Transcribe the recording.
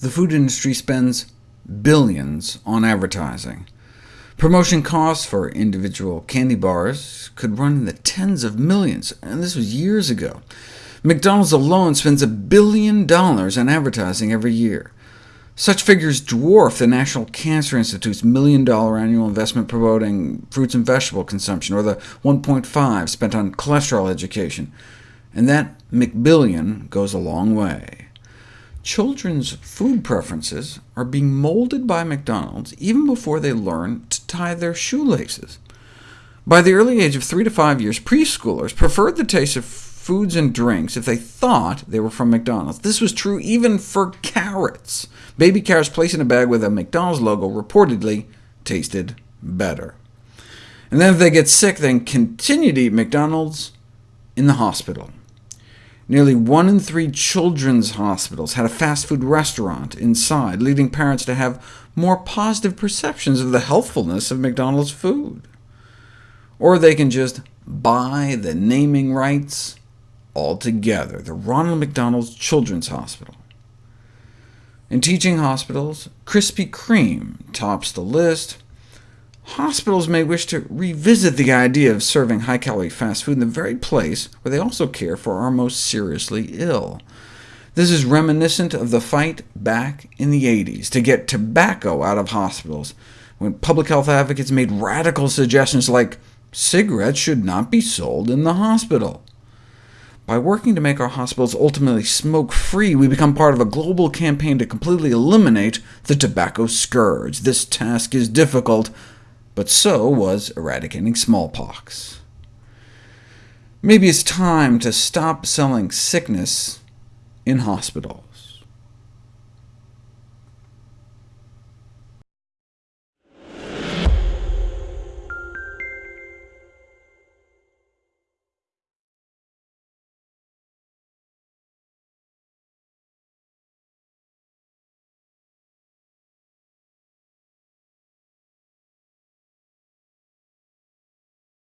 the food industry spends billions on advertising. Promotion costs for individual candy bars could run in the tens of millions, and this was years ago. McDonald's alone spends a billion dollars on advertising every year. Such figures dwarf the National Cancer Institute's million-dollar annual investment promoting fruits and vegetable consumption, or the 1.5 spent on cholesterol education, and that McBillion goes a long way. Children's food preferences are being molded by McDonald's even before they learn to tie their shoelaces. By the early age of 3 to 5 years, preschoolers preferred the taste of foods and drinks if they thought they were from McDonald's. This was true even for carrots. Baby carrots placed in a bag with a McDonald's logo reportedly tasted better. And then if they get sick, then continue to eat McDonald's in the hospital. Nearly one in three children's hospitals had a fast food restaurant inside, leading parents to have more positive perceptions of the healthfulness of McDonald's food. Or they can just buy the naming rights altogether, the Ronald McDonald Children's Hospital. In teaching hospitals, Krispy Kreme tops the list. Hospitals may wish to revisit the idea of serving high-calorie fast food in the very place where they also care for our most seriously ill. This is reminiscent of the fight back in the 80s to get tobacco out of hospitals, when public health advocates made radical suggestions like cigarettes should not be sold in the hospital. By working to make our hospitals ultimately smoke-free, we become part of a global campaign to completely eliminate the tobacco scourge. This task is difficult, but so was eradicating smallpox. Maybe it's time to stop selling sickness in hospitals.